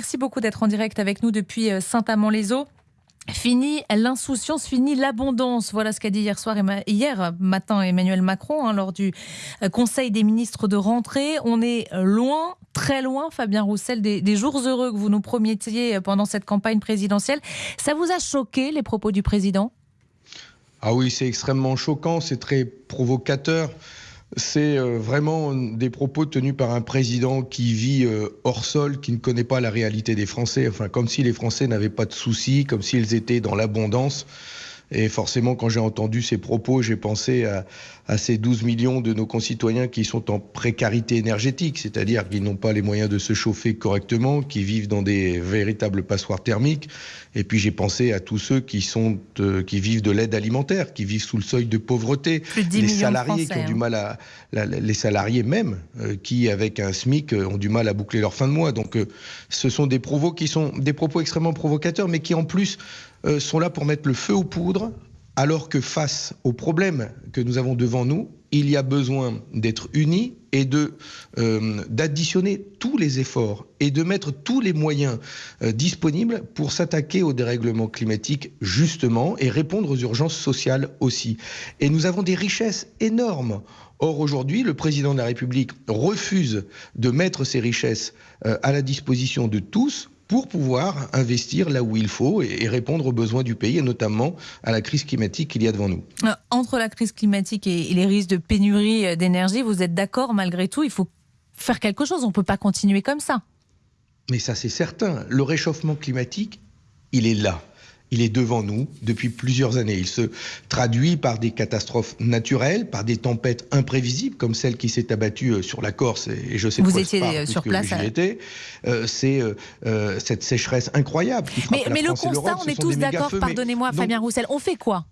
Merci beaucoup d'être en direct avec nous depuis euh, Saint-Amand-les-Eaux. Fini l'insouciance, fini l'abondance. Voilà ce qu'a dit hier soir, hier matin Emmanuel Macron hein, lors du euh, Conseil des ministres de rentrée. On est loin, très loin, Fabien Roussel, des jours heureux que vous nous promettiez pendant cette campagne présidentielle. Ça vous a choqué les propos du président? Ah oui, c'est extrêmement choquant, c'est très provocateur c'est euh, vraiment des propos tenus par un président qui vit euh, hors sol, qui ne connaît pas la réalité des Français, enfin comme si les Français n'avaient pas de soucis, comme s'ils étaient dans l'abondance. Et forcément, quand j'ai entendu ces propos, j'ai pensé à, à, ces 12 millions de nos concitoyens qui sont en précarité énergétique, c'est-à-dire qui n'ont pas les moyens de se chauffer correctement, qui vivent dans des véritables passoires thermiques. Et puis j'ai pensé à tous ceux qui, sont, euh, qui vivent de l'aide alimentaire, qui vivent sous le seuil de pauvreté, les salariés qui ont du hein. mal à, la, les salariés même, euh, qui avec un SMIC euh, ont du mal à boucler leur fin de mois. Donc euh, ce sont des propos qui sont des propos extrêmement provocateurs, mais qui en plus sont là pour mettre le feu aux poudres, alors que face aux problèmes que nous avons devant nous, il y a besoin d'être unis et de euh, d'additionner tous les efforts et de mettre tous les moyens euh, disponibles pour s'attaquer au dérèglement climatique justement et répondre aux urgences sociales aussi. Et nous avons des richesses énormes. Or aujourd'hui, le président de la République refuse de mettre ces richesses euh, à la disposition de tous pour pouvoir investir là où il faut et, répondre aux besoins du pays, et notamment à la crise climatique qu'il y a devant nous. Euh, entre la crise climatique et les risques de pénurie euh, d'énergie, vous êtes d'accord malgré tout, il faut faire quelque chose, on ne peut pas continuer comme ça. Mais ça c'est certain, le réchauffement climatique, il est là il est devant nous depuis plusieurs années. Il se traduit par des catastrophes naturelles, par des tempêtes imprévisibles, comme celle qui s'est abattue euh, sur la Corse, et je sais Vous quoi étiez parle, euh, sur place. j'y étais. Euh, c'est euh, cette sécheresse incroyable qui frappe Mais, la mais le France constat, on est tous d'accord, pardonnez-moi Fabien Roussel, on fait quoi?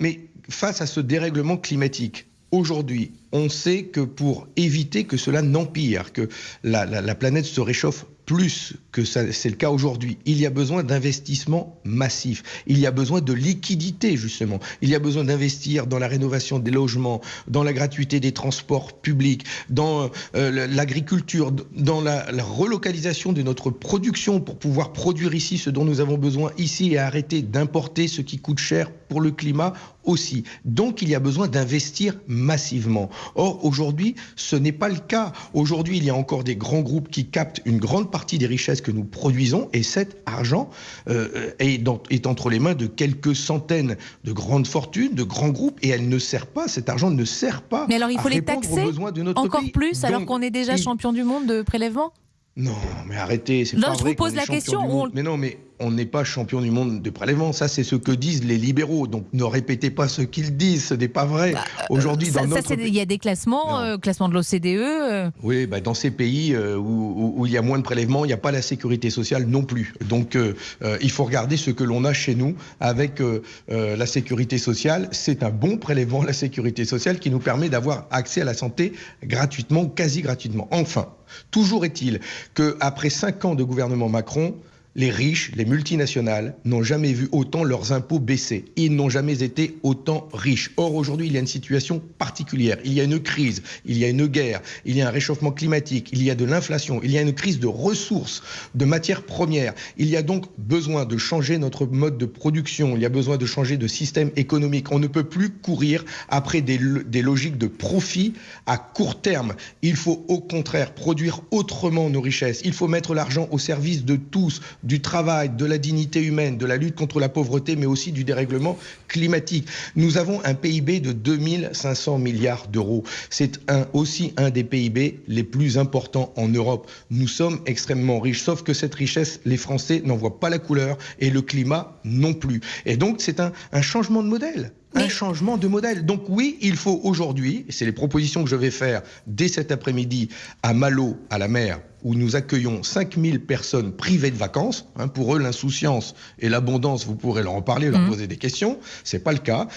Mais face à ce dérèglement climatique, aujourd'hui, on sait que pour éviter que cela n'empire, que la, la- la planète se réchauffe plus que c'est le cas aujourd'hui, il y a besoin d'investissements massifs. Il y a besoin de liquidité, justement. Il y a besoin d'investir dans la rénovation des logements, dans la gratuité des transports publics, dans euh, l'agriculture, dans la relocalisation de notre production pour pouvoir produire ici ce dont nous avons besoin ici et arrêter d'importer ce qui coûte cher pour le climat aussi. Donc il y a besoin d'investir massivement. Or aujourd'hui, ce n'est pas le cas. Aujourd'hui, il y a encore des grands groupes qui captent une grande partie des richesses que nous produisons et cet argent euh, est, dans- est entre les mains de quelques centaines de grandes fortunes, de grands groupes et elle ne sert pas, cet argent ne sert pas Mais alors il à faut les taxer besoins de notre encore pays. plus alors qu'on est déjà il- champion du monde de prélèvement? Non, mais arrêtez, c'est Non, pas je vrai vous pose la question, on-. Mais non, mais on n'est pas champion du monde de prélèvement. Ça, c'est ce que disent les libéraux. Donc ne répétez pas ce qu'ils disent. Ce n'est pas vrai. Aujourd'hui, Ça- dans ça, notre Il y a des classements, euh, classement de l'OCDE. euh, Oui, bah, dans ces pays euh, où, il y a moins de prélèvements, il n'y a pas la sécurité sociale non plus. Donc euh, euh, il faut regarder ce que l'on a chez nous avec euh, euh, la sécurité sociale. C'est un bon prélèvement, la sécurité sociale, qui nous permet d'avoir accès à la santé gratuitement ou quasi gratuitement. Enfin, toujours est-il qu'après cinq ans de gouvernement Macron, les riches, les multinationales, n'ont jamais vu autant leurs impôts baisser. Ils n'ont jamais été autant riches. Or, aujourd'hui, il y a une situation particulière. Il y a une crise, il y a une guerre, il y a un réchauffement climatique, il y a de l'inflation, il y a une crise de ressources, de matières premières. Il y a donc besoin de changer notre mode de production. Il y a besoin de changer de système économique. On ne peut plus courir après des, des logiques de profit à court terme. Il faut au contraire produire autrement nos richesses. Il faut mettre l'argent au service de tous, du travail, de la dignité humaine, de la lutte contre la pauvreté, mais aussi du dérèglement climatique. Nous avons un PIB de 2500 milliards d'euros. C'est aussi un des PIB les plus importants en Europe. Nous sommes extrêmement riches, sauf que cette richesse, les Français n'en voient pas la couleur et le climat non plus. Et donc, c'est un changement de modèle. Mais- Un changement de modèle. Donc oui, il faut aujourd'hui, et c'est les propositions que je vais faire dès cet après-midi à Malo, à la mer, où nous accueillons 5000 personnes privées de vacances. Hein, pour eux, l'insouciance et l'abondance, vous pourrez leur en parler, leur Mhm. poser des questions. C'est pas le cas.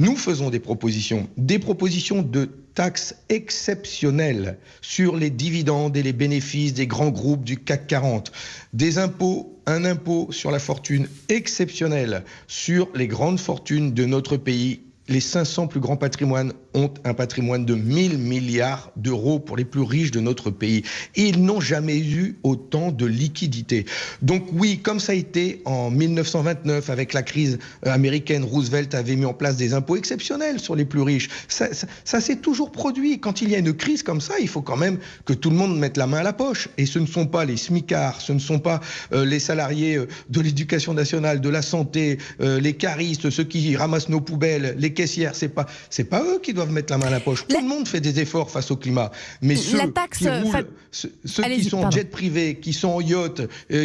Nous faisons des propositions, des propositions de taxes exceptionnelles sur les dividendes et les bénéfices des grands groupes du CAC 40, des impôts, un impôt sur la fortune exceptionnel sur les grandes fortunes de notre pays. Les 500 plus grands patrimoines ont un patrimoine de 1000 milliards d'euros pour les plus riches de notre pays. Ils n'ont jamais eu autant de liquidités. Donc oui, comme ça a été en 1929 avec la crise euh, américaine, Roosevelt avait mis en place des impôts exceptionnels sur les plus riches. Ça, s'est toujours produit. Quand il y a une crise comme ça, il faut quand même que tout le monde mette la main à la poche. Et ce ne sont pas les smicards, ce ne sont pas euh, les salariés euh, de l'éducation nationale, de la santé, les caristes, ceux qui ramassent nos poubelles, les caissières. C'est pas, c'est pas eux qui doivent mettre la main à la poche. Tout le monde fait des efforts face au climat. Mais ceux qui roulent, ceux, qui sont en jet privé, qui sont en yacht,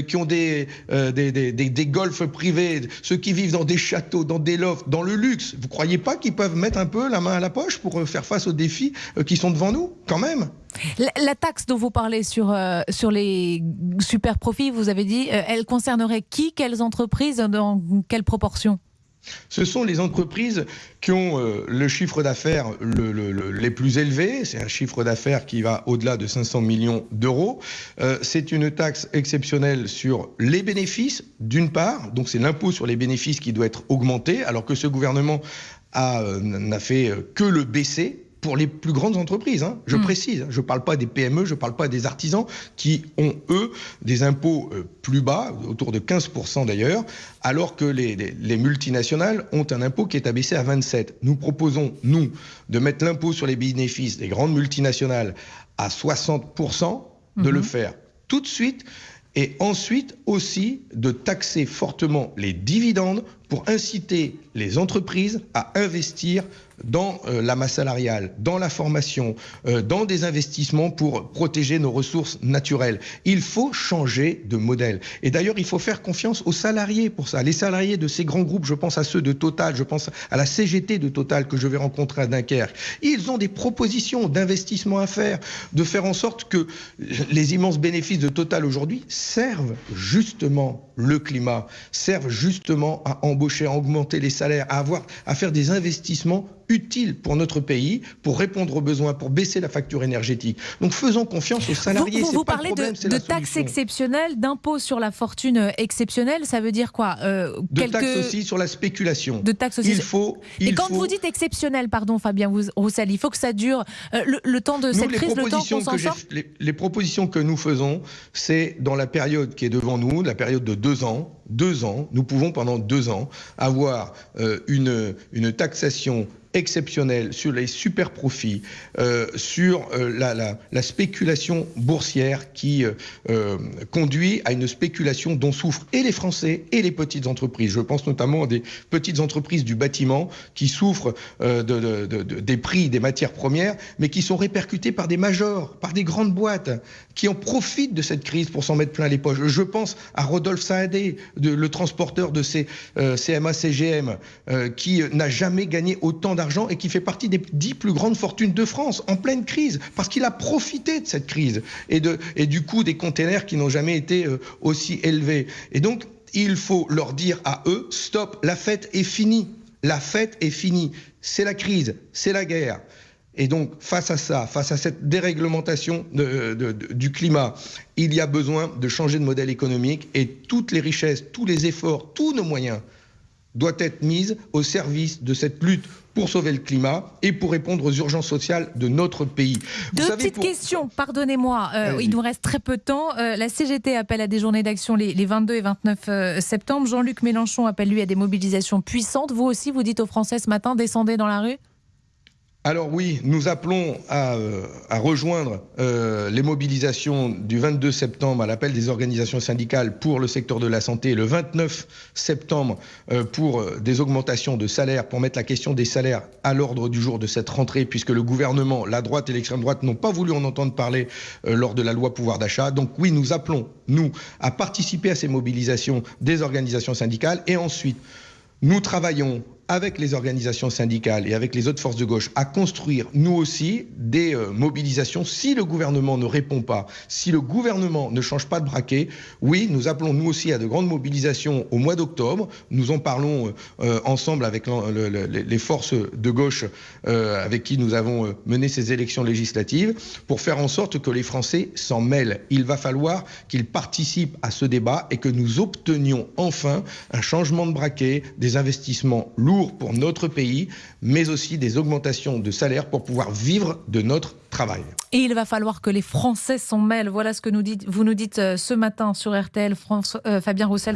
qui ont des, des, des, des, des golfs privés, ceux qui vivent dans des châteaux, dans des lofts, dans le luxe, vous croyez pas qu'ils peuvent mettre un peu la main à la poche pour euh, faire face aux défis euh, qui sont devant nous, quand même? La, taxe dont vous parlez sur, euh, sur les super profits, vous avez dit, elle concernerait qui, quelles entreprises, dans quelle proportion? Ce sont les entreprises qui ont euh, le chiffre d'affaires les plus élevés. C'est un chiffre d'affaires qui va au-delà de 500 millions d'euros. Euh, c'est une taxe exceptionnelle sur les bénéfices, d'une part. Donc c'est l'impôt sur les bénéfices qui doit être augmenté, alors que ce gouvernement euh, n'a fait que le baisser pour les plus grandes entreprises. Hein. Je hmm. précise, je ne parle pas des PME, je ne parle pas des artisans qui ont, eux, des impôts euh, plus bas, autour de 15% d'ailleurs, alors que les, les, multinationales ont un impôt qui est abaissé à 27%. Nous proposons, nous, de mettre l'impôt sur les bénéfices des grandes multinationales à 60%, de le hmm. faire tout de suite et ensuite aussi de taxer fortement les dividendes pour inciter les entreprises à investir dans euh, la masse salariale, dans la formation, euh, dans des investissements pour protéger nos ressources naturelles. Il faut changer de modèle. Et d'ailleurs, il faut faire confiance aux salariés pour ça. Les salariés de ces grands groupes, je pense à ceux de Total, je pense à la CGT de Total que je vais rencontrer à Dunkerque. Ils ont des propositions d'investissement à faire, de faire en sorte que les immenses bénéfices de Total aujourd'hui servent justement le climat, servent justement à embaucher, à augmenter les salaires, à avoir, à faire des investissements utile pour notre pays, pour répondre aux besoins, pour baisser la facture énergétique. Donc faisons confiance aux salariés. Vous, vous, parlez de, taxes exceptionnelles, d'impôts sur la fortune euh, exceptionnelle, ça veut dire quoi euh, De taxes aussi sur la spéculation. De taxes aussi. Il faut. Et quand vous dites exceptionnel, pardon Fabien Roussel, il faut que ça dure euh, le, temps de cette crise, le temps qu'on s'en sorte les, les propositions que nous faisons, c'est dans la période qui est devant nous, la période de deux ans, deux ans, nous pouvons pendant deux ans avoir une, une taxation exceptionnel sur les super profits, euh, sur euh, la, la, spéculation boursière qui euh, conduit à une spéculation dont souffrent et les Français et les petites entreprises. Je pense notamment à des petites entreprises du bâtiment qui souffrent de, des prix des matières premières, mais qui sont répercutées par des majors, par des grandes boîtes qui en profitent de cette crise pour s'en mettre plein les poches. Je pense à Rodolphe Saadé, le transporteur de ces CMA-CGM, qui n'a jamais gagné autant d'argent et qui fait partie des dix plus grandes fortunes de France en pleine crise, parce qu'il a profité de cette crise et, de, et du coût des containers qui n'ont jamais été euh, aussi élevés. Et donc, il faut leur dire à eux, stop, la fête est finie. La fête est finie. C'est la crise, c'est la guerre. Et donc, face à ça, face à cette déréglementation du climat, il y a besoin de changer de modèle économique et toutes les richesses, tous les efforts, tous nos moyens doivent être mis au service de cette lutte pour sauver le climat et pour répondre aux urgences sociales de notre pays. Deux petites questions, pardonnez-moi, euh, il nous reste très peu de temps. Euh, la CGT appelle à des journées d'action les, 22 et 29 euh, septembre. Jean-Luc Mélenchon appelle lui à des mobilisations puissantes. Vous aussi, vous dites aux Français ce matin, descendez dans la rue alors oui, nous appelons à, euh, rejoindre euh, les mobilisations du 22 septembre à l'appel des organisations syndicales pour le secteur de la santé le 29 septembre euh, pour des augmentations de salaires, pour mettre la question des salaires à l'ordre du jour de cette rentrée, puisque le gouvernement, la droite et l'extrême droite n'ont pas voulu en entendre parler lors de la loi pouvoir d'achat. Donc oui, nous appelons, nous, à participer à ces mobilisations des organisations syndicales et ensuite, nous travaillons avec les organisations syndicales et avec les autres forces de gauche, à construire, nous aussi, des euh, mobilisations si le gouvernement ne répond pas, si le gouvernement ne change pas de braquet. Oui, nous appelons nous aussi à de grandes mobilisations au mois d'octobre. Nous en parlons euh, euh, ensemble avec les forces de gauche avec qui nous avons mené ces élections législatives pour faire en sorte que les Français s'en mêlent. Il va falloir qu'ils participent à ce débat et que nous obtenions enfin un changement de braquet, des investissements lourds pour notre pays, mais aussi des augmentations de salaire pour pouvoir vivre de notre travail. Et il va falloir que les Français s'en mêlent. Voilà ce que nous vous nous dites euh, ce matin sur RTL, France, euh, Fabien Roussel.